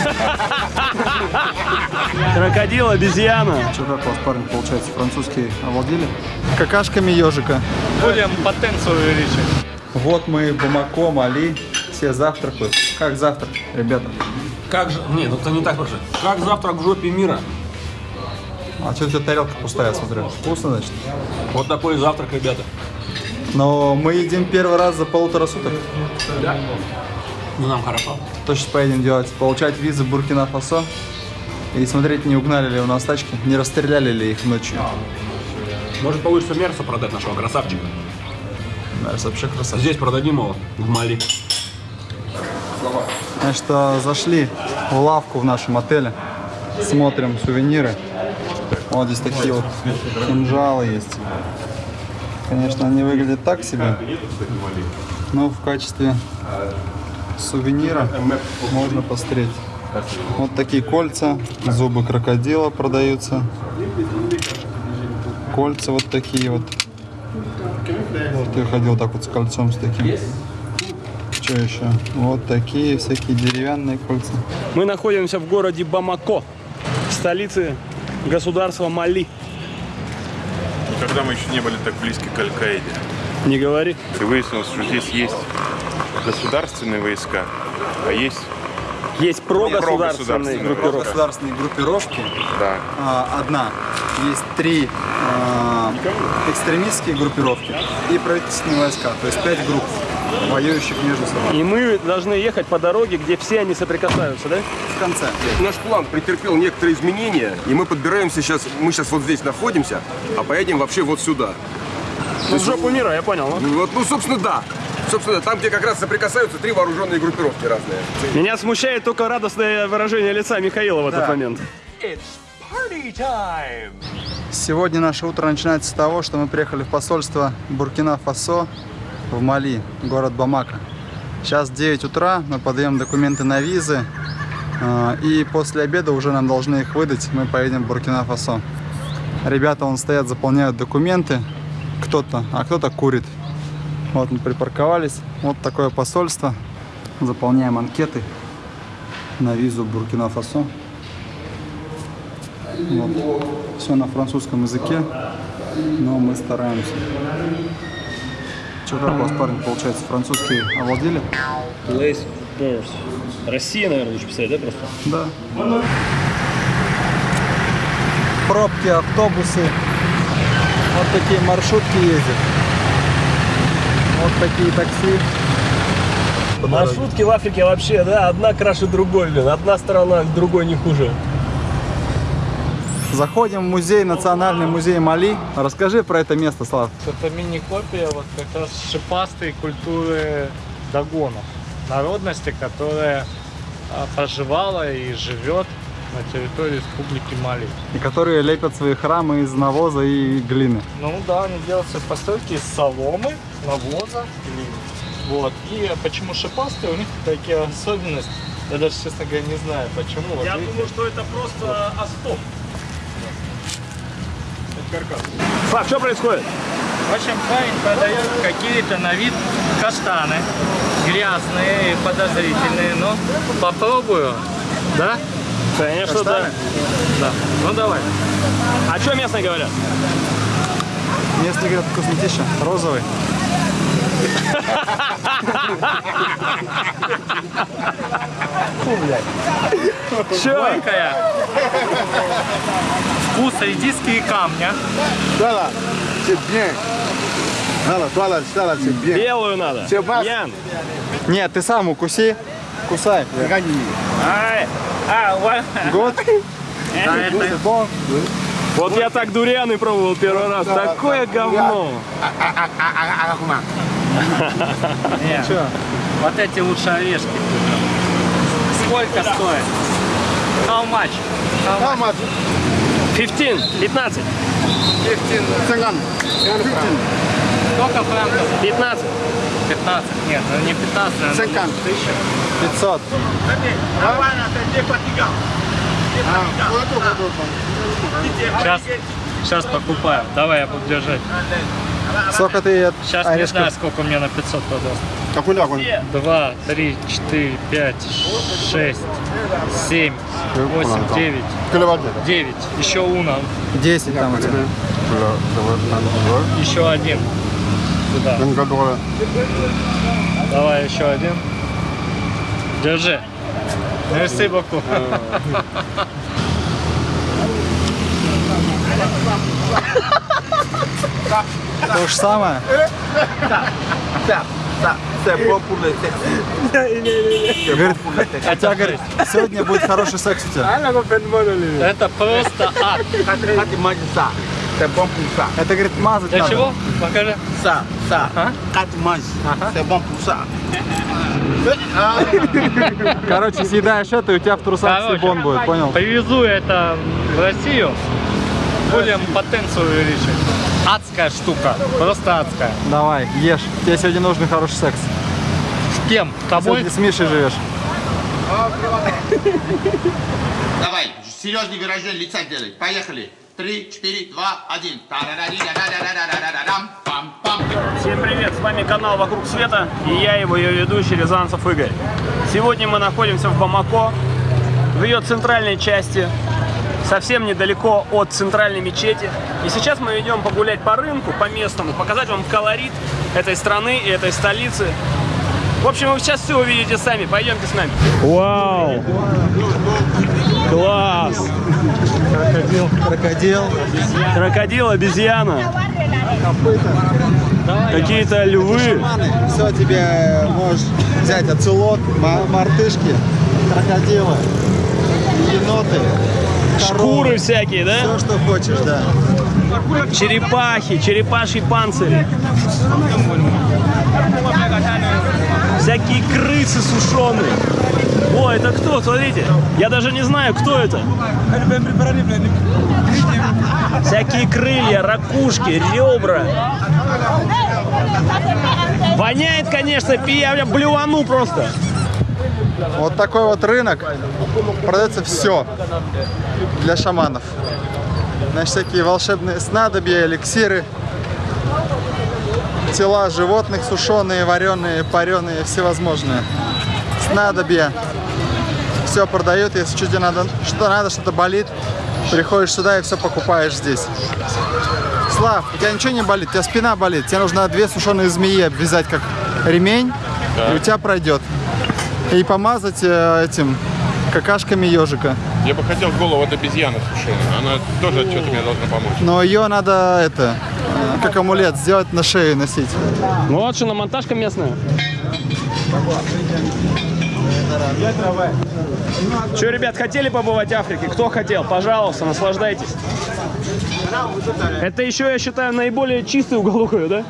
Крокодил, обезьяна. Что, как у вас, парень, получается, французский овладели? Какашками ежика. Будем потенцию увеличить. Вот мы в Бамако, Мали, все завтракают. Как завтрак, ребята? Как же... Нет, это не так вообще. Как завтрак в жопе мира. А что у тебя тарелка пустая, смотрю? Вкусно, значит? Вот такой завтрак, ребята. Но мы едим первый раз за полутора суток. Да. Ну, нам хорошо. То сейчас поедем делать, получать визы Буркина-Фасо. И смотреть, не угнали ли у нас тачки, не расстреляли ли их ночью. Может, получится Мерса продать нашего красавчика. Наверное, вообще красавчик. Здесь продадим его, в Мали. Значит, а, зашли в лавку в нашем отеле, смотрим сувениры. Вот здесь такие вот кинжалы есть. Конечно, они выглядят так себе, но в качестве сувенира можно посмотреть. Вот такие кольца, зубы крокодила продаются. Кольца вот такие вот. Вот я ходил так вот с кольцом с таким. Что еще? Вот такие всякие деревянные кольца. Мы находимся в городе Бамако, столице государства Мали. Никогда мы еще не были так близки к Аль-Каиде. Не говори. И выяснилось, что здесь есть государственные войска, а есть, Есть прогосударственные прогосударственные. группировки. Государственные группировки. да, а, одна. Есть три а, экстремистские группировки и правительственные войска. То есть пять групп, воюющих между собой. И мы должны ехать по дороге, где все они соприкасаются, да? В конце. Наш план претерпел некоторые изменения, и мы подбираемся сейчас, мы сейчас вот здесь находимся, а поедем вообще вот сюда. Ну, в жопу мира, я понял. Ну, Вот, ну, собственно, да. Собственно, там, где как раз соприкасаются три вооруженные группировки разные. Меня смущает только радостное выражение лица Михаила в этот Да. момент. Сегодня наше утро начинается с того, что мы приехали в посольство Буркина-Фасо в Мали, город Бамака. Сейчас 9 утра, мы подаем документы на визы, а, и после обеда уже нам должны их выдать, мы поедем в Буркина-Фасо. Ребята вон стоят, заполняют документы, кто-то, а кто-то курит. Вот мы припарковались, вот такое посольство, заполняем анкеты на визу Буркина-Фасо. Вот. Все на французском языке, но мы стараемся. Что, как у вас, парень, получается, французский овладели? Place birth. Россия, наверное, лучше писать, да, просто? Да. Пробки, автобусы. Вот такие маршрутки ездят. Вот такие такси. По. Маршрутки в Африке вообще, да, одна краше другой, блин. Одна сторона другой не хуже. Заходим в музей, Национальный музей Мали. Расскажи про это место, Слав. Это мини-копия вот как раз шипастой культуры догонов. Народности, которая а, проживала и живет на территории Республики Мали. И которые лепят свои храмы из навоза и глины. Ну да, они делают свои постройки из соломы, навоза, глины. Вот. И почему шипастые, у них такие особенности. Я даже, честно говоря, не знаю почему. Вот Я видите? думаю, что это просто остоп. Фак, что происходит? В общем, парень продает какие-то на вид каштаны. Грязные и подозрительные. Но попробую. Да? Конечно, да. Да. Ну давай. А что местные говорят? Местные говорят, вкуснотища. Розовый. Че? Горькая. Вкус редиски и камня. Voilà, c'est bien. Voilà, voilà, ça là, c'est bien. Белую надо. Ян. Нет, ты сам укуси. Кусай. Regarde, Ай. А, Год. Вот я так дурианы пробовал первый раз. Такое говно. Нет. Вот эти лучше орешки. Сколько стоит? How much? How much? 15, 15, 50. Сколько франков? 15. 15. Нет, ну не 15, наверное. 50. 500. Сейчас, сейчас покупаю. Давай я буду держать. Сколько ты от Сейчас не знаю, сколько мне на 500 продаст. Какой огонь? 2, 3, 4, 5, 6, 7, 8, 9, Киловатт. 9. Еще уна. 10 там у тебя. Еще один. Сюда. Давай еще один. Держи. Мерси боку. То же самое? Говорит, хотя, говорит, сегодня будет хороший секс у тебя. Это просто ад. Это, говорит, мазать Для надо. чего? Покажи. Короче, съедаешь это, и у тебя в трусах Короче, сибон будет, понял? Привезу это в Россию. Будем потенцию увеличить. Адская штука. Просто адская. Давай, ешь. Тебе сегодня нужен хороший секс. С кем? С тобой? Сегодня с Мишей живешь. Давай, серьезный выражение лица делай. Поехали. Три, четыре, два, один. Всем привет, с вами канал «Вокруг света» и я его ее ведущий Рязанцев Игорь. Сегодня мы находимся в Бамако, в ее центральной части, совсем недалеко от центральной мечети. И сейчас мы идем погулять по рынку, по местному, показать вам колорит этой страны и этой столицы. В общем, вы сейчас все увидите сами, пойдемте с нами. Вау! Класс! Крокодил. Крокодил, обезьяна, какие-то львы. Все тебе можешь взять оцелот, ма- мартышки, крокодилы, еноты, Шкуры всякие, да? Все, что хочешь, да. Черепахи, черепашьи панцири. Всякие крысы сушеные. О, это кто? Смотрите. Я даже не знаю, кто это. Всякие крылья, ракушки, ребра. Воняет, конечно, пи- я блювану просто. Вот такой вот рынок. Продается все для шаманов. Значит, всякие волшебные снадобья, эликсиры, тела животных сушеные, вареные, пареные, всевозможные. Снадобья. Все продают, если что тебе надо, что надо, что-то болит, приходишь сюда и все покупаешь здесь. Слав, у тебя ничего не болит, у тебя спина болит, тебе нужно две сушеные змеи обвязать как ремень, и у тебя пройдет. И помазать э, этим какашками ежика. Я бы хотел голову от обезьяны сушеной. Она тоже что-то мне должна помочь. Но ее надо это, э, как амулет, сделать на шее носить. Ну вот что, на монтажка местная. Че, ребят, хотели побывать в Африке? Кто хотел? Пожалуйста, наслаждайтесь. Это еще, я считаю, наиболее чистый уголок, да?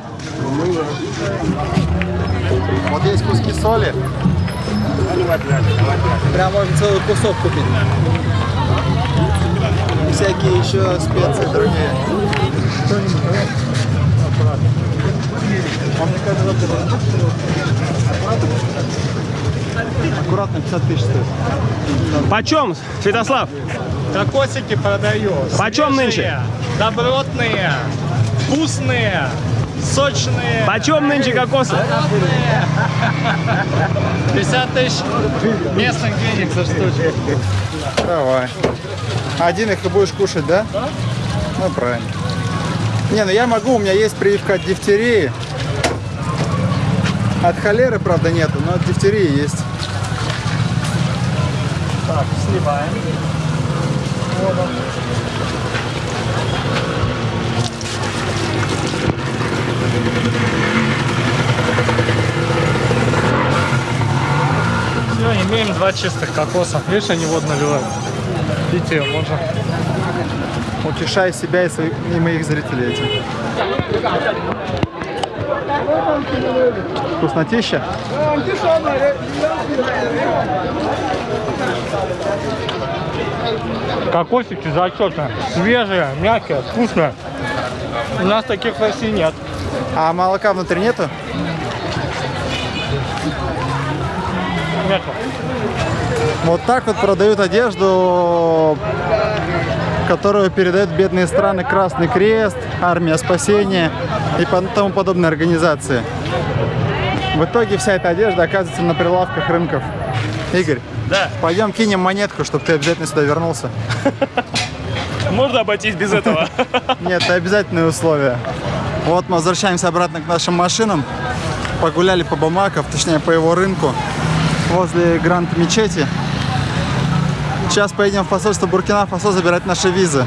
Вот есть куски соли. Прям можно целый кусок купить. И всякие еще специи другие. Аккуратно 50 тысяч стоит. Почем, Святослав? Кокосики продаю. Почем Свежие, нынче? Добротные, вкусные, сочные. Почем нынче кокосы? 50 тысяч местных денег за штучку. Давай. Один их и будешь кушать, да? Ну, правильно. Не, ну я могу, у меня есть прививка от дифтерии. От холеры, правда, нету, но от дифтерии есть. Так, сливаем. Все, имеем два чистых кокоса. Видишь, они водно ливают. Пить ее можно. Утешай себя и, своих, и моих зрителей этим. Вкуснотища? Кокосики зачетные, свежие, мягкие, вкусные. У нас таких в России нет. А молока внутри нету? Нету. Вот так вот продают одежду которую передают бедные страны Красный Крест, Армия Спасения и тому подобные организации. В итоге вся эта одежда оказывается на прилавках рынков. Игорь, Да. пойдем кинем монетку, чтобы ты обязательно сюда вернулся. Можно обойтись без этого. Нет, это обязательное условие. Вот мы возвращаемся обратно к нашим машинам. Погуляли по Бамаков, точнее по его рынку, возле Гранд Мечети. Сейчас поедем в посольство Буркина-Фасо забирать наши визы.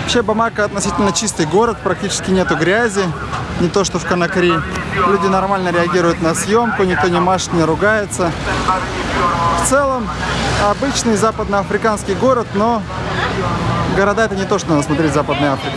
Вообще Бамака относительно чистый город, практически нету грязи, не то что в Конакри. Люди нормально реагируют на съемку, никто не машет, не ругается. В целом, обычный западноафриканский город, но города это не то, что надо смотреть в Западной Африке.